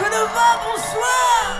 Que demain, bonsoir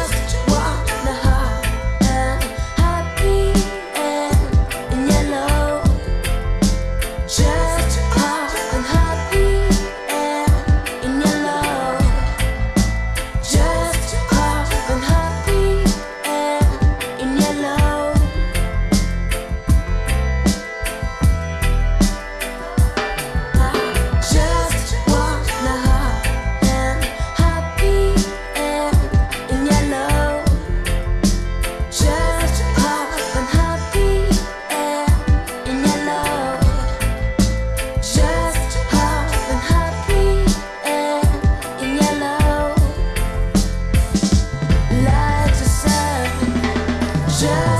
shine.